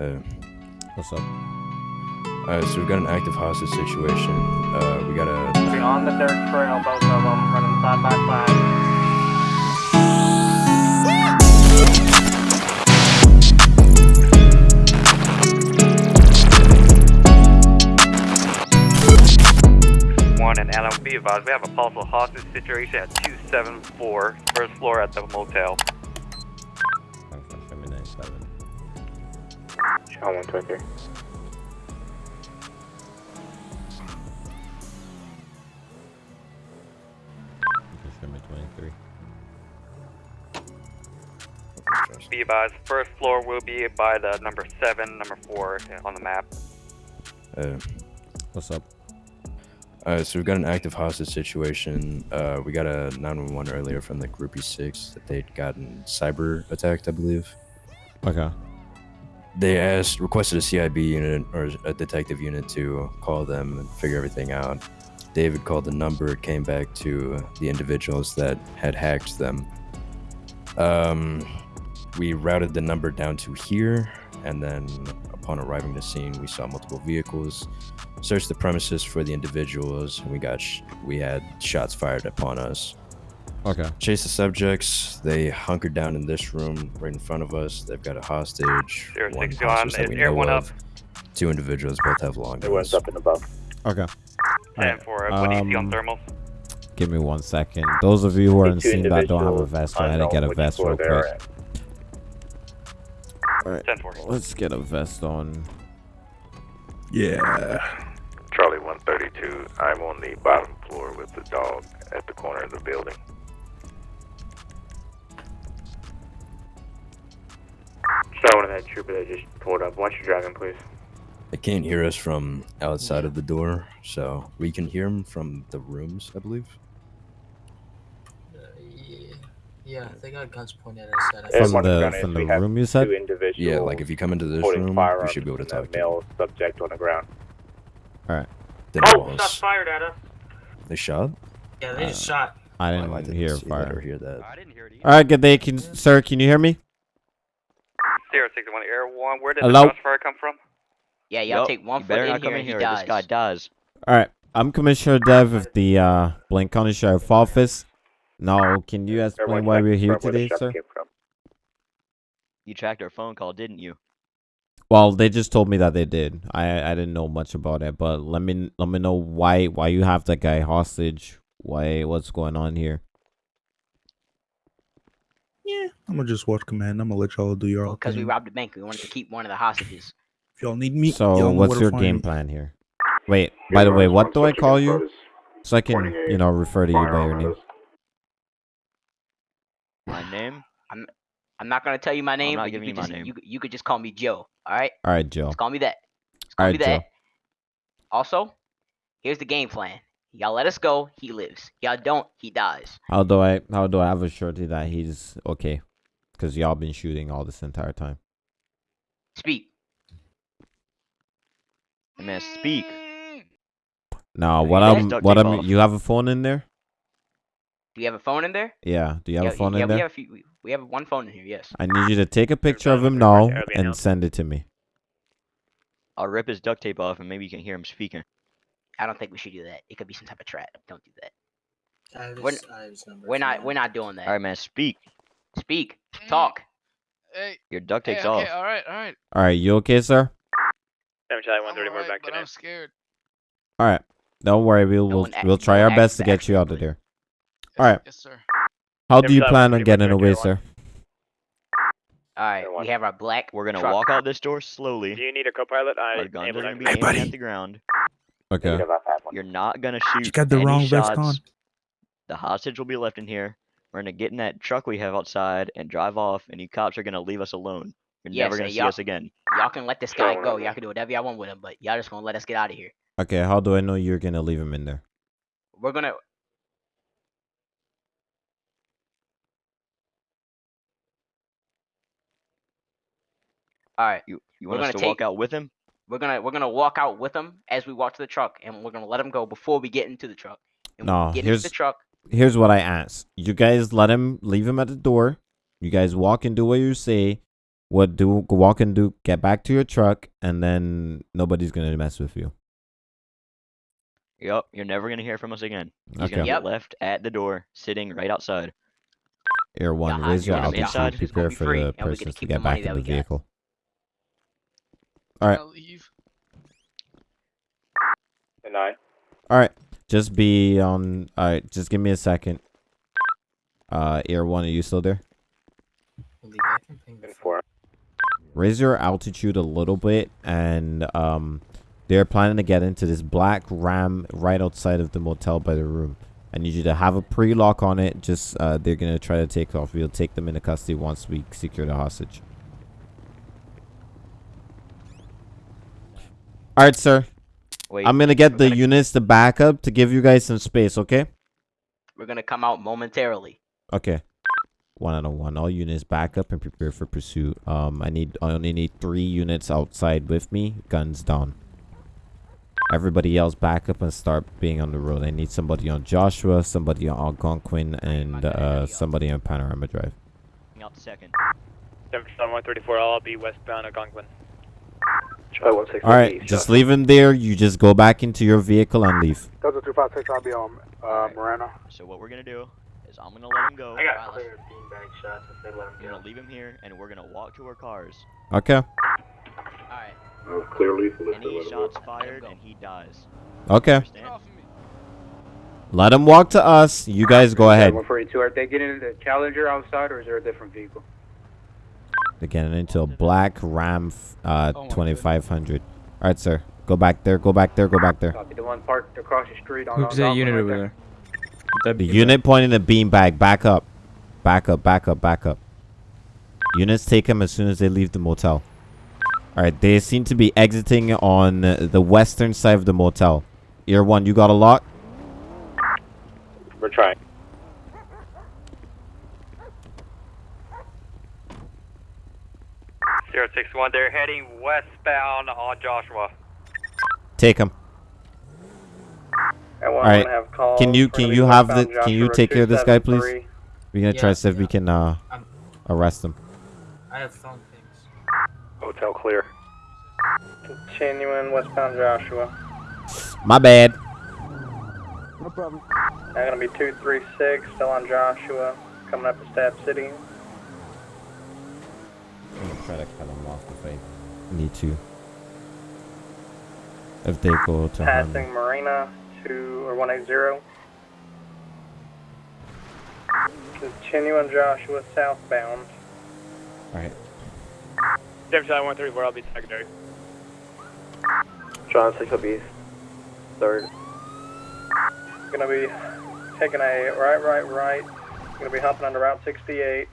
Uh, What's up? uh, so we've got an active hostage situation. Uh, we got a Be on the dirt trail, both of them, running side by side. One and Allen, be advised, we have a possible hostage situation at 274, first floor at the motel. Sean 123. Show me 23. Be advised, first floor will be by the number 7, number 4 on the map. uh, What's up? uh, so we've got an active hostage situation. Uh, we got a 911 earlier from the groupie six that they'd gotten cyber attacked, I believe. Okay. They asked, requested a CIB unit or a detective unit to call them and figure everything out. David called the number, it came back to the individuals that had hacked them. Um, we routed the number down to here, and then upon arriving the scene, we saw multiple vehicles. Searched the premises for the individuals, and we got we had shots fired upon us. Okay. Chase the subjects. They hunkered down in this room right in front of us. They've got a hostage. Zero one six one, hostage that we know everyone up. of. Two individuals both have long It went guns. up and above. Okay. 10 Alright, for uh, what do you see on um, thermals? Give me one second. Those of you who are in Two scene that don't have a vest, go ahead and get a vest floor real quick. Alright. Let's get a vest on. Yeah. Charlie 132. I'm on the bottom floor with the dog at the corner of the building. Showing that trooper that just pulled up. Watch your driving, please. They can't hear us from outside of the door, so we can hear them from the rooms, I believe. Uh, yeah, yeah, they got guns pointed at us. At us. From the- from the room you said? Yeah, like if you come into this room, you should be able to and talk to male subject on the ground. them. Oh, walls. shots fired at us. They shot? Yeah, they just shot. I didn't, I didn't hear see that or hear that. I didn't hear it either. Alright, good day. Can, sir, can you hear me? Zero six one Air One. Where did Hello? the shots fire come from? Yeah, y'all Yup, take one you foot in here and in he here. dies. This guy dies. Alright. I'm Commissioner Dev of the uh, Blaine County Sheriff Office. Now, can you explain Everyone why we're here confirm where the today, sir? You tracked our phone call, didn't you? Well, they just told me that they did. I I didn't know much about it, but let me let me know why why you have that guy hostage. Why what's going on here? Yeah. I'm gonna just watch command. I'm gonna let y'all do your own Because we robbed the bank, we wanted to keep one of the hostages. If y'all need me, So y'all what's your game me. plan here? Wait, by the way, what do I call you? So I can you know refer to you by your name. My name? I'm not gonna tell you my name, not but you giving could you my just name. you, you could just call me Joe. All right, All right, Joe. just call me that. Just call All me right, that. Joe. Also, here's the game plan. Y'all let us go, he lives. Y'all don't, he dies. How do I how do I have a surety that he's okay? Because y'all been shooting all this entire time. Speak. Hey, man, speak. Now, what I'm what I'm you have a phone in there? Do you have a phone in there? Yeah. Do you have yeah, a phone yeah, in we there? have a few, we- we have one phone in here. Yes. I need you to take a picture of him now and announced. send it to me. I'll rip his duct tape off and maybe you can hear him speaking. I don't think we should do that. It could be some type of trap. Don't do that. I We're- his, I have his number. We're not. We're not doing that. Alright, man, speak. Speak. Mm. Talk. Hey, Your duct hey, tape's okay, off. all right, all right. All right, you okay, sir? Seven Charlie I'm 134 alright, back but I'm scared. All right. Don't worry, we'll No we'll, act- we'll try our best to get you out of accidentally. there. Alright. Yes, sir. How do you plan on getting away, sir? All right. We have our black. We're gonna truck. walk out this door slowly. Do you need a co-pilot? I Our guns able are gonna be Hey, aiming buddy. at the ground. Okay. Negative, I've had one. You're not gonna shoot. You got the any wrong vest shots. on. The hostage will be left in here. We're gonna get in that truck we have outside and drive off, and you cops are gonna leave us alone. You're Yes, never gonna see us again. Y'all can let this guy go. Y'all can do whatever y'all want with him, but y'all just gonna let us get out of here. Okay, how do I know you're gonna leave him in there? We're gonna. All right. You you We're want us gonna to walk out with him? We're gonna we're gonna walk out with him as we walk to the truck, and we're gonna let him go before we get into the truck. And when we No, get here's- into the truck. Here's what I asked. You guys let him leave him at the door. You guys walk and do what you say. What do walk and do? Get back to your truck, and then nobody's gonna mess with you. Yup, you're never gonna hear from us again. He's Okay. gonna be Yep. left at the door, sitting right outside. Air one, raise your altitude. outside, it's gonna Prepare for free, the and gonna persons to get back that in we the got. vehicle. All right. I'll leave. And I. All right. Just be on. All right. Just give me a second. Uh, Air one, are you still there? I'll leave. I can ping the And phone. four. raise your altitude a little bit and um they're planning to get into this black ram right outside of the motel by the room i need you to have a pre-lock on it just uh they're gonna try to take off we'll take them into custody once we secure the hostage all right sir. Wait, i'm gonna get the gonna- units to back up to give you guys some space okay? We're gonna come out momentarily. okay. One out of one. All units back up and prepare for pursuit. Um i need i only need three units outside with me guns down. Everybody else back up and start being on the road. I need somebody on joshua somebody on algonquin and uh somebody on panorama drive. Out second. 134, I'll be westbound Algonquin. Charlie 160. all right just leave him there you just go back into your vehicle and leave Delta 256, I'll be on uh, Alright. Moreno. So what we're gonna do is I'm gonna let him go. I got clear beanbag shots if they let him We're go. gonna leave him here, and we're gonna walk to our cars. okay Alright. Uh, clear lethal if Any let shots go. fired, and he dies. okay let him walk to us you guys go ahead 142, are they getting the Challenger outside or is there a different vehicle? They're getting into a black ram uh Oh 2500 all right sir go back there go back there go back there Copy, the one parked across the street on Who's that unit right over there. there? The unit pointing the beanbag. Back up. Back up, back up, back up. Units take them as soon as they leave the motel. Alright, they seem to be exiting on the western side of the motel. Ear one, you got a lock? We're trying. Zero six one, they're heading westbound on Joshua. Take them. Alright, have calls. can you- can you have the- westbound can you take care of this guy, please? 273. We're gonna try to see if we can uh I'm- arrest them. I have phone pings. Hotel clear. Continuing westbound Joshua. My bad. No problem. I'm gonna be 236, still on Joshua, coming up to Stab City. I'm try to cut them off if I need to. If they go to harm me. Passing Marina, 2 or 180. Continuing Joshua southbound. Alright. Seven Charlie one thirty four, I'll be secondary. John 6 up east. Third. Gonna be taking a right, right, right. Gonna be hopping onto Route 68.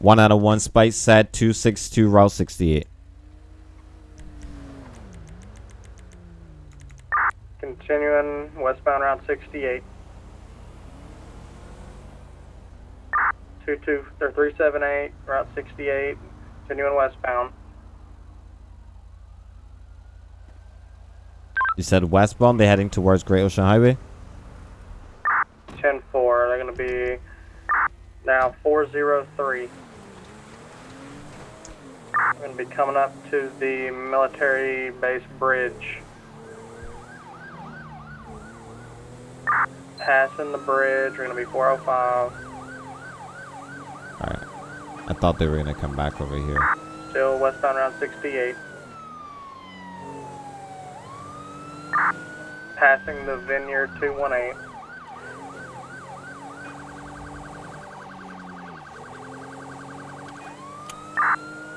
One out of one spice set two six two route sixty eight. Continuing westbound Route 68. 22 or 378 Route 68. Continuing westbound. You said westbound, They're heading towards Great Ocean Highway? 10 4. They're going to be now 403. We're going to be coming up to the military base bridge. Passing the bridge. We're going to be 405. Alright. I thought they were gonna come back over here. Still westbound around 68. Passing the Vineyard 218.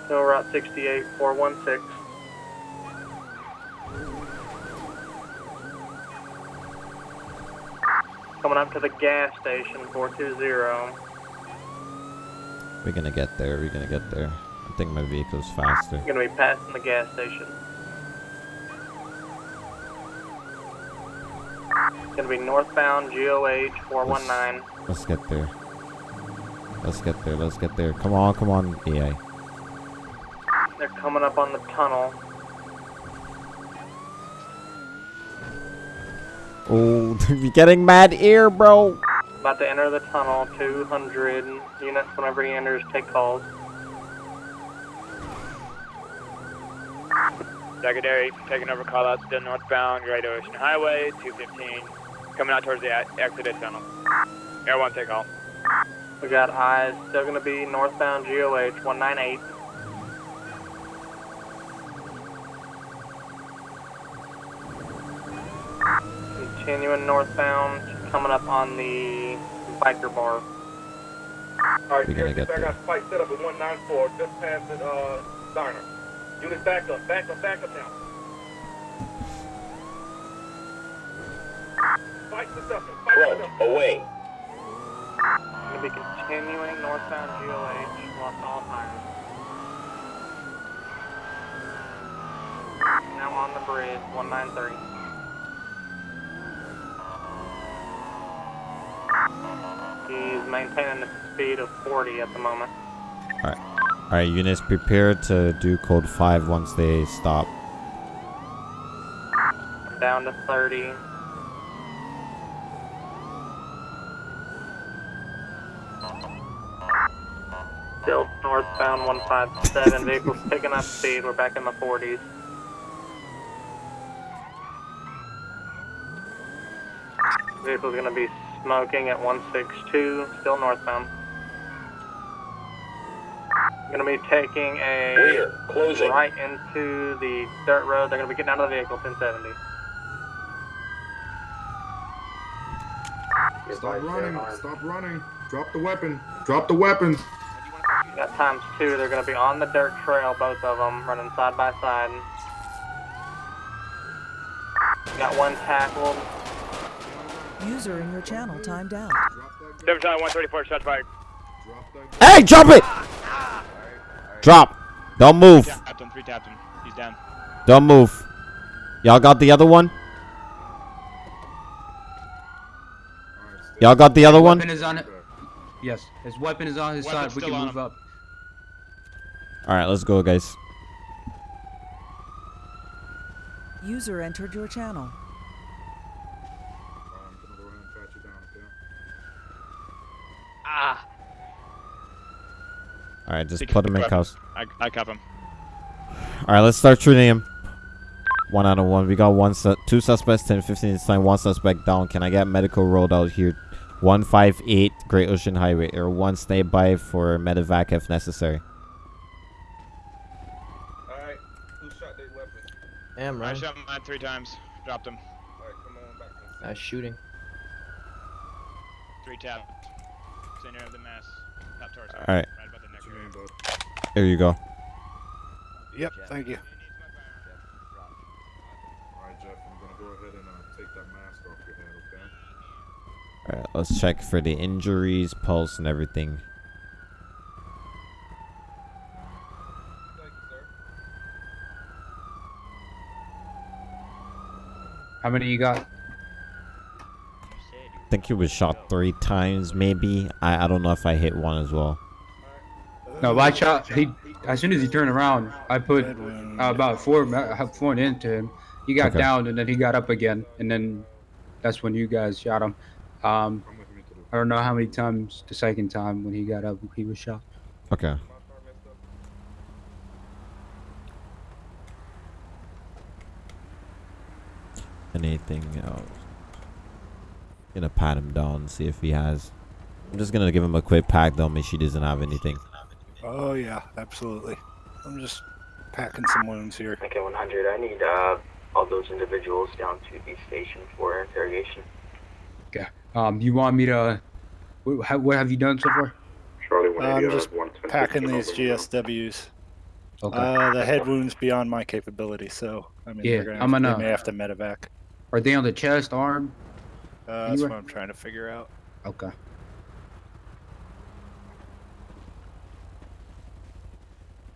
Still Route 68 416. Coming up to the gas station 420. We're gonna get there, we're gonna get there. I think my vehicle's faster. We're gonna be passing the gas station. It's Gonna be northbound GOH 419. Let's get there. Let's get there, let's get there. Come on, come on, EA. They're coming up on the tunnel. Oh, you're getting mad air, bro. About to enter the tunnel. 200 units whenever he enters. Take calls. Secondary, taking over call out to northbound Great Ocean Highway, 215, coming out towards the exit tunnel. Air 1, take all. We got eyes. Still going to be northbound GOH 198. Continuing northbound, coming up on the biker bar. Alright, We're gonna get I there. got fight set up at 194, just past the, uh, diner. Units back up, back up, back up now. Fight successful, fight successful. away. Going to be continuing northbound GOH, lost all tires. Now on the bridge, 193. He's maintaining a speed of 40 at the moment. Alright, Alright, units prepare to do code 5 once they stop. Down to 30. Still northbound 157. Vehicles picking up speed. We're back in the 40s. Vehicle's going to be smoking at 162. Still northbound. I'm Going to be taking a Rear, closing. right into the dirt road. They're going to be getting out of the vehicle 1070. Stop running, stop running. Drop the weapon, drop the weapon. Got times two. They're going to be on the dirt trail, both of them, running side by side. Got one tackled. User in your channel timed out. 7 134, shots fired. Hey, drop it! Drop. Don't move. Tapped him, 3 tapped him. He's down. Don't move. Y'all got the other one? Y'all got the other one? Weapon is on it. Yes, his weapon is on his Weapon's side. We can move him. up. Alright, let's go, guys. User entered your channel. Ah! Alright, just put him in cuffs. I, I cuff him. Alright, let's start treating him. One out of one. We got one su- two suspects, 10 15 this time, one suspect down. Can I get medical rolled out here? 158 Great Ocean Highway, or one stay by for medevac if necessary. Alright, who shot their weapon? Damn, I right. shot mine three times. Dropped him. Alright, come on back Nice shooting. Three tapped. Center of the mass. Top torso. Alright. Right about the neck. What's your name, bud? There you go. Yep, thank you. Alright, Jeff, I'm gonna go ahead and uh, take that mask off your head, okay? Alright, let's check for the injuries, pulse, and everything. Thank you, sir. How many you got? I think he was shot three times, maybe. I, I don't know if I hit one as well. No, I shot. He as soon as he turned around, I put uh, about four four into him. He got Okay. down and then he got up again, and then that's when you guys shot him. Um, Come with me to the I don't know how many times the second time when he got up he was shot. Okay. My car messed up. Anything else? Gonna pat him down, see if he has. I'm just gonna give him a quick pack though, make she doesn't have anything. Oh yeah, absolutely. I'm just packing some wounds here. Okay, 100. I need uh, all those individuals down to the station for interrogation. Um, you want me to? What, have you done so far? Charlie I'm just out of 110. packing these GSWs. Okay. Uh, the head wounds beyond my capability, so i mean yeah gonna i'm gonna- they may have to medevac. Are they on the chest, arm? Uh, that's Anywhere? what I'm trying to figure out. Okay.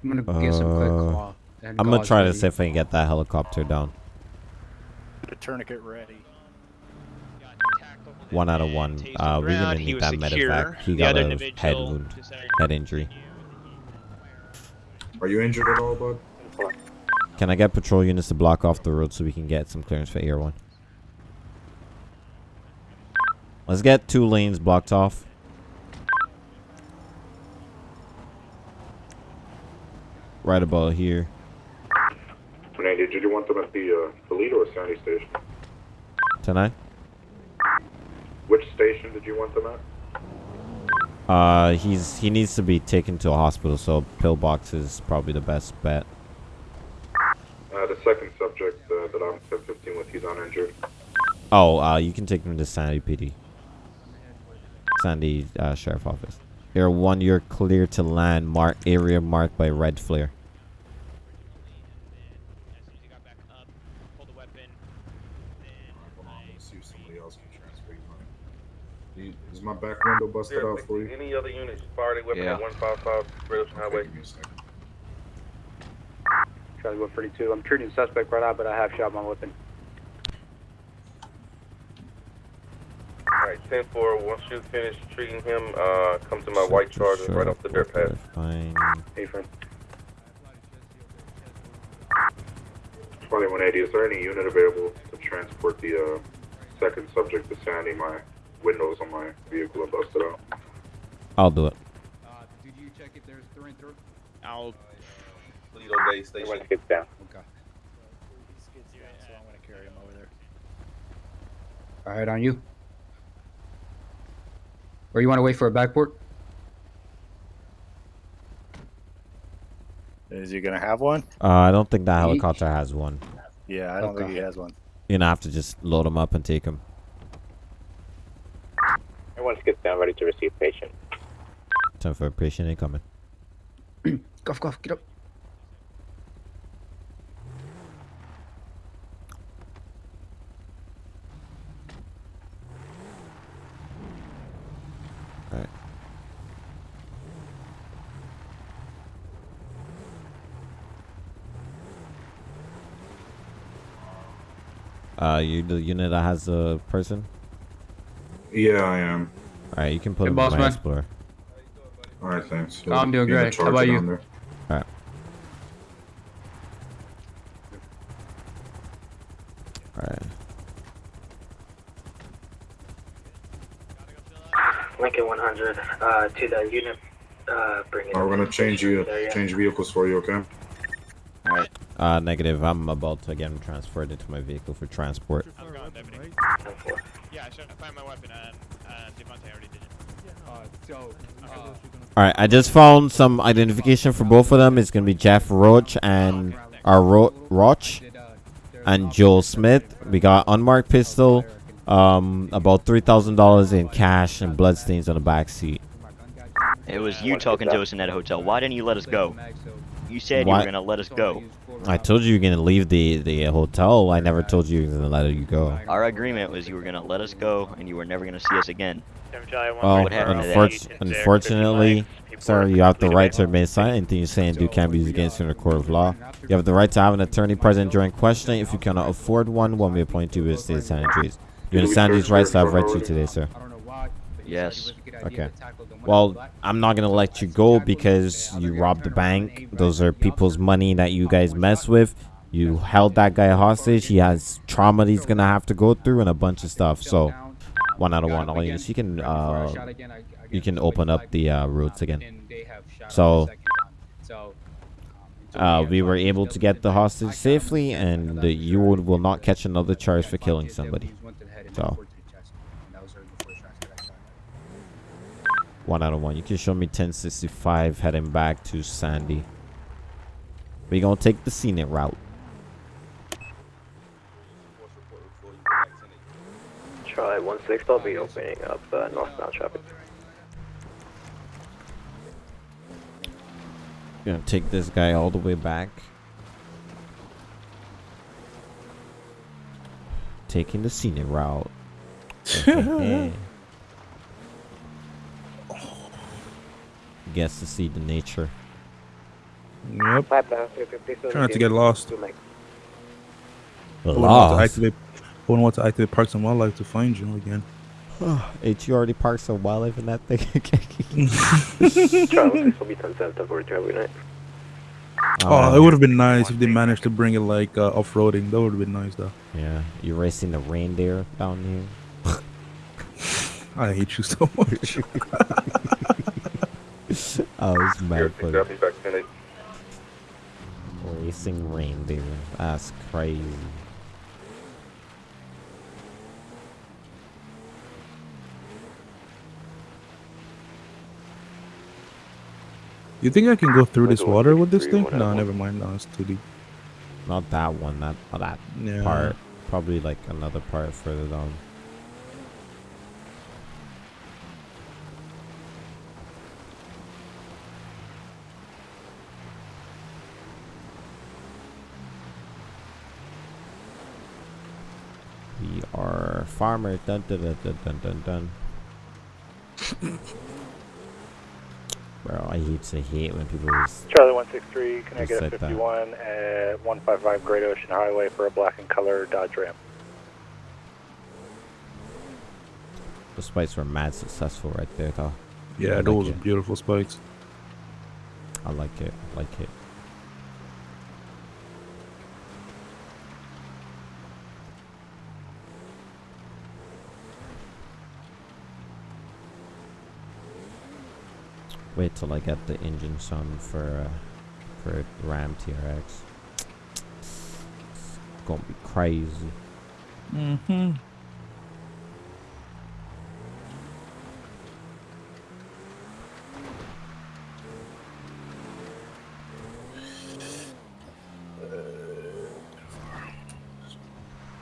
I'm gonna get some quick Uh, claw. I'm gonna gauze try to see if I can get that helicopter down. The tourniquet ready. One out of one. Uh, we're gonna need that medevac. He got a head wound, head injury. Are you injured at all, bud? Can I get patrol units to block off the road so we can get some clearance for Air One? Let's get two lanes blocked off. Right about here. 180, did you want them at the uh, Paleto or Sandy station? Tonight? Which station did you want them at? Uh, he's he needs to be taken to a hospital, so pillbox is probably the best bet. Uh, the second subject uh, that I'm 1015 with, he's uninjured. Oh, uh, you can take him to Sandy PD. Sandy uh, Sheriff Office. Air one, you're clear to land. Mark area marked by red flare. See if somebody else can transfer you. Is my back window busted out for you? Any other units fire their weapon Yeah. at 155 Great Ocean Highway? Charlie 142. I'm treating the suspect right now, but I have shot my weapon. Alright, 10 4. Once you finish treating him, uh, come to my white charger right off the dirt path. Fine. Hey, friend. Charlie 180, is there any unit available to transport the uh, second subject to Sandy? My windows on my vehicle are busted out. I'll do it. Did you check if there's through and through? I'll. Paleto Base Station. Everyone gets down. Okay. So I'm gonna carry him over there. All right, on you. Or you want to wait for a backport? Is he gonna have one? Uh, I don't think that helicopter has one. Yeah, I don't think he has one. You're gonna have to just load him up and take him. Everyone gets down, ready to receive patient. Time for a patient incoming. Cough, cough, get up. Uh, you the unit that has a person? Yeah, I am. Alright, you can put Hey, him boss in my man. Explorer. All right, thanks. I'm doing Be in the great. How about you? down there. Alright. Alright. Lincoln 100 uh, to the unit. Uh, bring it. All right, we're gonna change you, change vehicles for you, okay? Alright. Uh, negative. I'm about to get him transferred into my vehicle for transport. Yeah, I should find my weapon and uh, Devontae already did it. Uh, so, Alright, I just found some identification for both of them. It's gonna be Jeff Roach and our Ro- Roach and Joel Smith. We got unmarked pistol, um, about three thousand dollars in cash and bloodstains on the back seat. It was you talking to us in that hotel. Why didn't you let us go? You said you were gonna let us go. I told you you're gonna leave the the hotel. I never told you you were gonna let you go. Our agreement was you were gonna let us go and you were never gonna see us again. Well, What happened to that? unfortu- unfortunately, sir, you have the right to remain silent. Anything you say and do can be used against you in a court of law. You have the right to have an attorney present during questioning. If you cannot afford one, one may appoint you with state sanitaries. You understand these rights I have read to you today, sir. Yes. Okay. Well, I'm not gonna let you go because you robbed the bank. Those are people's money that you guys mess with. You held that guy hostage. He has trauma that he's gonna have to go through and a bunch of stuff. So, one out of one. All you can uh, you can open up the uh, routes again. So, uh, we were able to get the hostage safely, and you will not catch another charge for killing somebody. So. One out of one. You can show me 1065 heading back to Sandy. We're gonna take the scenic route. Try 16, I'll be opening up uh, northbound traffic. Gonna take this guy all the way back. Taking the scenic route. Gets to see the nature. Yep. Try not to get lost. I wouldn't want to Lost? activate. I wouldn't want to activate Parks and Wildlife to find you again. H, you already parked some wildlife in that thing. Charlie 6 will be 10 7 42 every night. Oh, it would have been nice if they managed to bring it like uh, off-roading. That would have been nice, though. Yeah, you're racing the reindeer down here. I hate you so much. oh, it's mad funny. Exactly back 10 Racing reindeer. That's crazy. You think I can go through this water with this thing? No, never mind. No, it's too deep. Not that one, not, not that Yeah. part. Probably like another part further down. We are farmer. Dun dun dun dun dun dun. dun. Bro, I hate to hate when people Charlie 163, can I get a like that. 51 at 155 Great Ocean Highway for a black and color Dodge Ram? the spikes were mad successful right there, though. Yeah, like those it. are beautiful spikes. I like it. I like it. Wait till I get the engine sound for uh, for Ram TRX. It's gonna be crazy. Mm-hmm.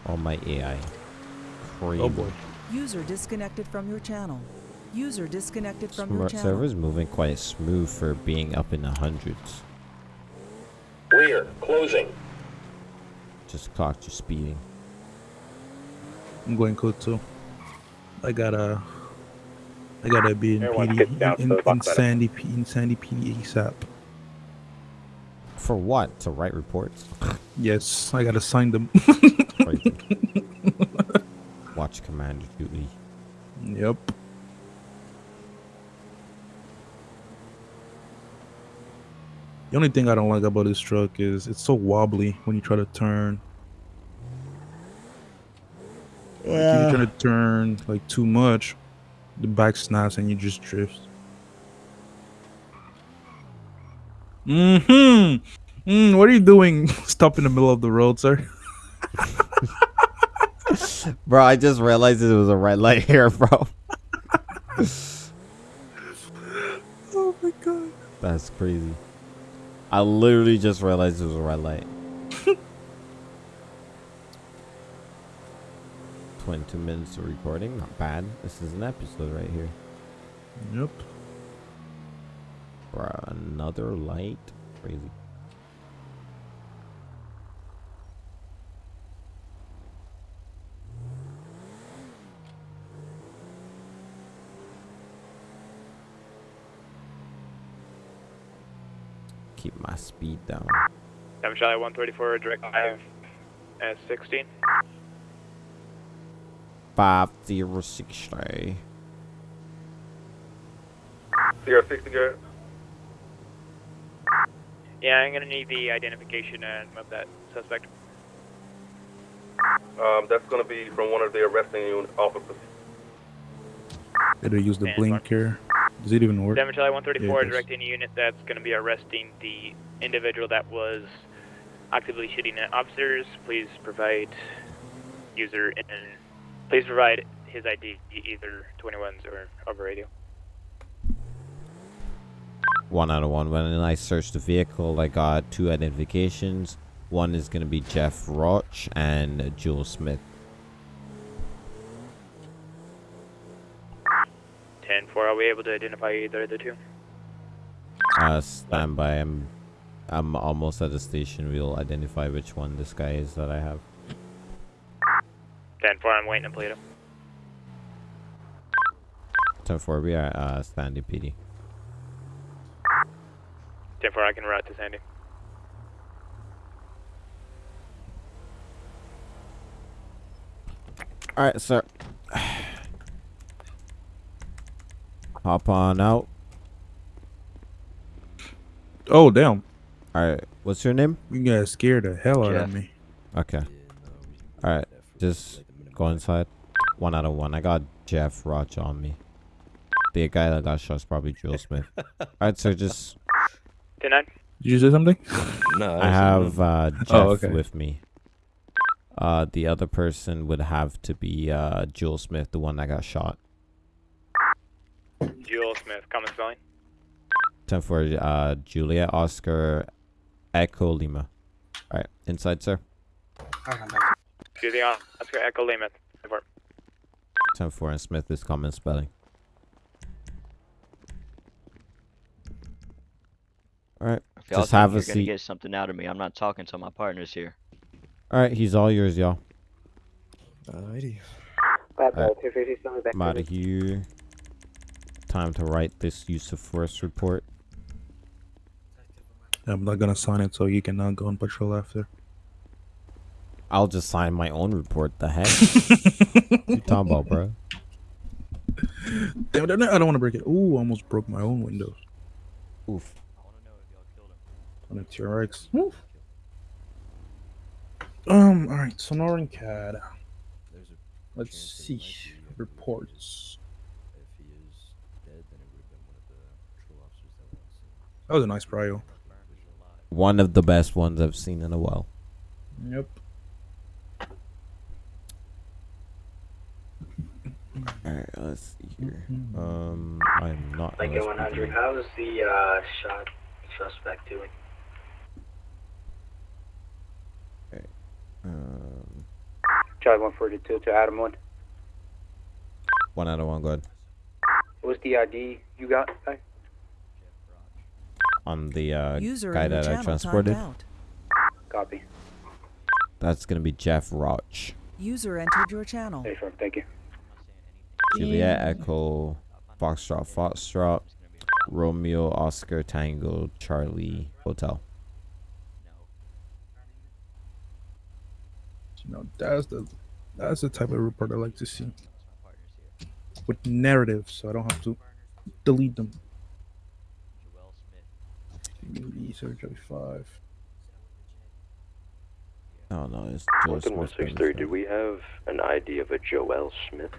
All my AI. Crazy. Oh boy. User disconnected from your channel. User disconnected from your Smart channel. server's moving quite smooth for being up in the hundreds. Rear, closing. Just clocked you speeding. I'm going code two. I gotta. I gotta be in Everyone get down PD to in, in. Sandy P in Sandy PD ASAP. For what? To write reports? Yes, I gotta sign them. Watch Commander duty. Yep. The only thing I don't like about this truck is it's so wobbly when you try to turn. Like, if Yeah. you try to turn like too much, the back snaps and you just drift. Mm-hmm. Mm, what are you doing? Stop in the middle of the road, sir. Bro, I just realized it was a red light here, bro. oh my god. That's crazy. I literally just realized it was a red light. 22 minutes of recording, not bad. This is an episode right here. Yep. Bro, another light? Crazy. Keep my speed down. Seven Charlie 134, direct 5 at 16. 5060. CR 60 Yeah, I'm gonna need the identification of that suspect. Um, that's going to be from one of the arresting unit officers. Gotta use the Stand by. blinker. Does it even work? Seven Charlie 134, it does. directing a unit that's gonna be arresting the individual that was actively shooting at officers. Please provide user and please provide his ID, either 21s or over radio. one out of one. When I searched the vehicle, I got two identifications. One is gonna be Jeff Roach and Jules Smith. 10 4, are we able to identify either of the two? Uh, stand by. I'm, I'm almost at the station. We'll identify which one this guy is that I have. 10 4, I'm waiting to. Ten four. We are uh standing PD. 10 4, I can route to Sandy. All right, sir. Hop on out. Oh damn! All right. What's your name? You guys scared the hell out Jeff. of me. Okay. All right. Just go inside. One out of one. I got Jeff Roch on me. The guy that got shot is probably Joel Smith. Alright, so just Ten nine. Did you say something? No, I have uh, Jeff Oh, okay. with me. Uh, the other person would have to be uh, Joel Smith, the one that got shot. Jewel Smith, common spelling. Time for uh, Julia Oscar Echo Lima. All right, inside, sir. Julia Oscar Echo Lima. Report. Time for and Smith is common spelling. All right, If y'all just have a you're gonna seat. get something out of me, I'm not talking to my partners here. All right, he's all yours, y'all. Alrighty. Alright, I'm out of here. Time to write this use of force report. I'm not gonna sign it, so you cannot go on patrol after. I'll just sign my own report. The heck? what you talking about, bro? Damn it, I don't want to break it. Ooh, almost broke my own windows. Oof. I want to know if they'll kill them. On a TRX. Oof. Um, alright, Sonoran CAD. Let's see. Reports. That was a nice prio. One of the best ones I've seen in a while. Yep. Alright, let's see here. Um, I'm not. Lincoln LSPD. 100, how's the uh, shot suspect doing? Okay. Um, Charlie 142 to Adam 1. one out of one, good. What's the ID you got? Hey? On the uh, User guy in your that I transported. Copy. that's gonna be Jeff Roch. User entered your channel. Hey, firm, thank you. Juliet Echo, Foxtrot, Foxtrot, Romeo, Oscar, Tango, Charlie, Hotel. You know, that's the that's the type of report I like to see. With narrative, so I don't have to delete them. Search five. Oh no, it's Joe Lincoln Smith. 163, do we have an ID of a Joel Smith?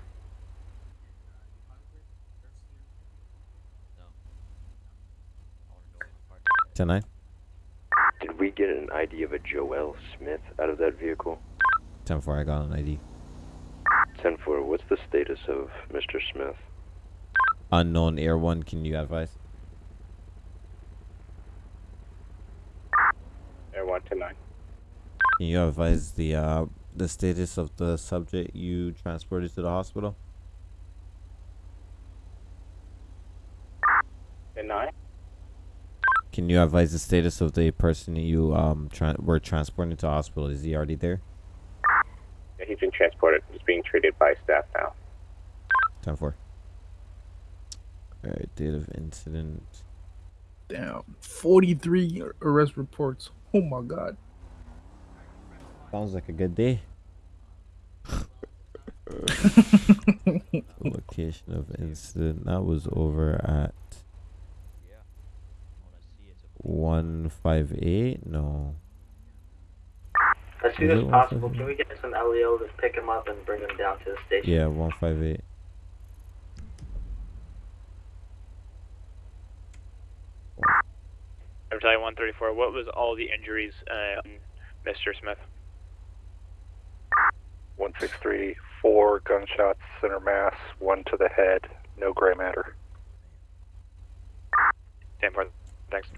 Tonight? Did we get an ID of a Joel Smith out of that vehicle? 10 4, I got an ID. 10 4, what's the status of Mr. Smith? Unknown Air 1, can you advise? Air 129. Can you advise the uh the status of the subject you transported to the hospital? Air 9. Can you advise the status of the person you um tra- were transporting to hospital? Is he already there? Yeah, he's been transported. He's being treated by staff now. 10 4. Alright, date of incident. Damn, 43 arrest reports. Oh my god. Sounds like a good day. Location of incident. That was over at 158? No. As soon Is as it possible, can we get some LEO to pick him up and bring him down to the station? Yeah, 158. Battalion 134, what was all the injuries, uh, Mr. Smith? 163, four gunshots, center mass, one to the head, no gray matter. 10 4, thanks.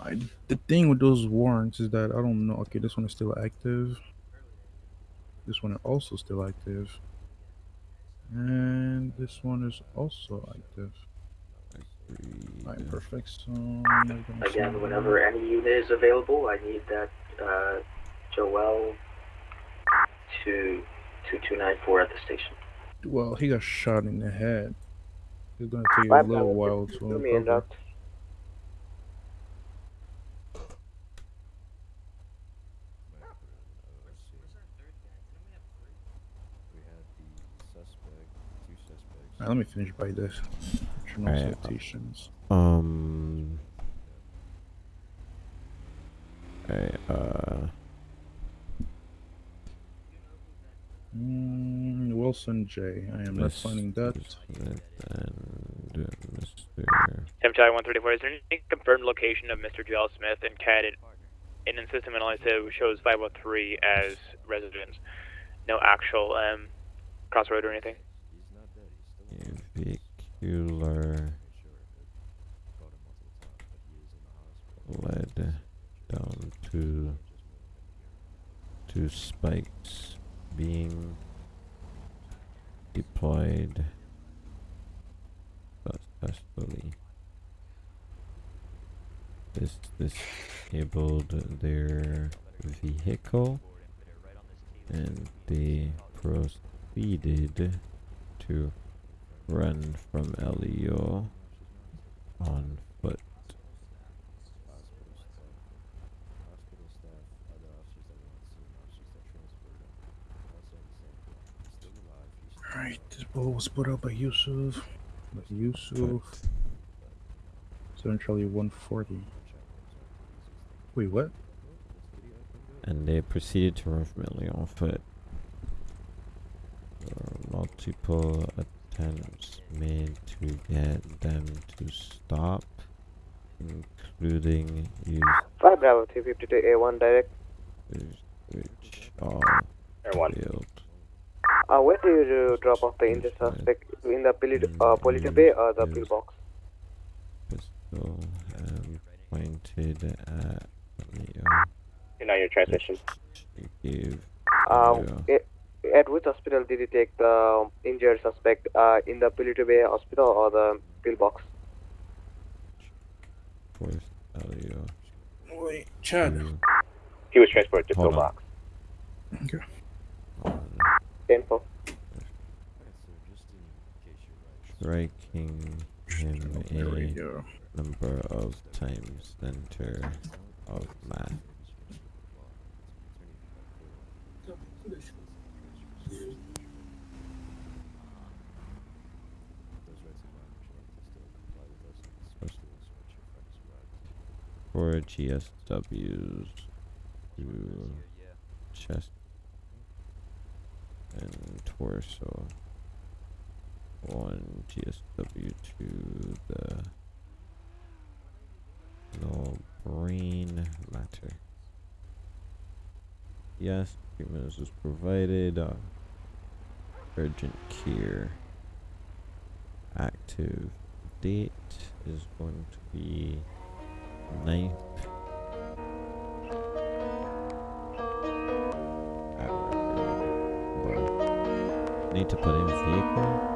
I, the thing with those warrants is that I don't know. Okay, this one is still active. This one is also still active. And this one is also active. Alright, perfect. So Again, send whenever any unit is available, I need that uh, Joel to 2294 at the station. Well, he got shot in the head. It's gonna take a Lab little pilot, while do to me a recover. note. Alright, let me finish by this. Criminal Alright, citations. Um. Alright, uh. Nelson J. I am not Miss signing that. Smith and uh, Mr. Tim 134, is there any confirmed location of Mr. Joel Smith and CAD in the system analysis shows 503 as residence? No actual um, crossroad or anything? Vehicular led down to two spikes being deployed successfully. This disabled their vehicle and they proceeded to run from LEO on foot. Alright, this ball was put out by Yusuf. By Yusuf. Seven Charlie 140. Wait, what? And they proceeded to run from LEO on foot. There multiple attempts made to get them to stop, including use 5 Bravo 352 A1 direct. which all Airone. failed. Uh, where do you drop off the injured suspect? In the Paleto, uh, Paleto Bay or the pillbox? Pistol um, pointed at Leo. You're now your transmission. Gave Uh, Leo a- at which hospital did you take the injured suspect? Uh, in the Paleto Bay hospital or the pillbox? force Leo. Wait, Chad. to He was transported to Hold on. pillbox. Okay. Info. striking him There we a go. number of times center of mass. For GSWs to chest and torso. One GSW to the no brain matter. Yes, treatment is provided. Uh, urgent care. Active date is going to be 9th. Need to put in vehicle.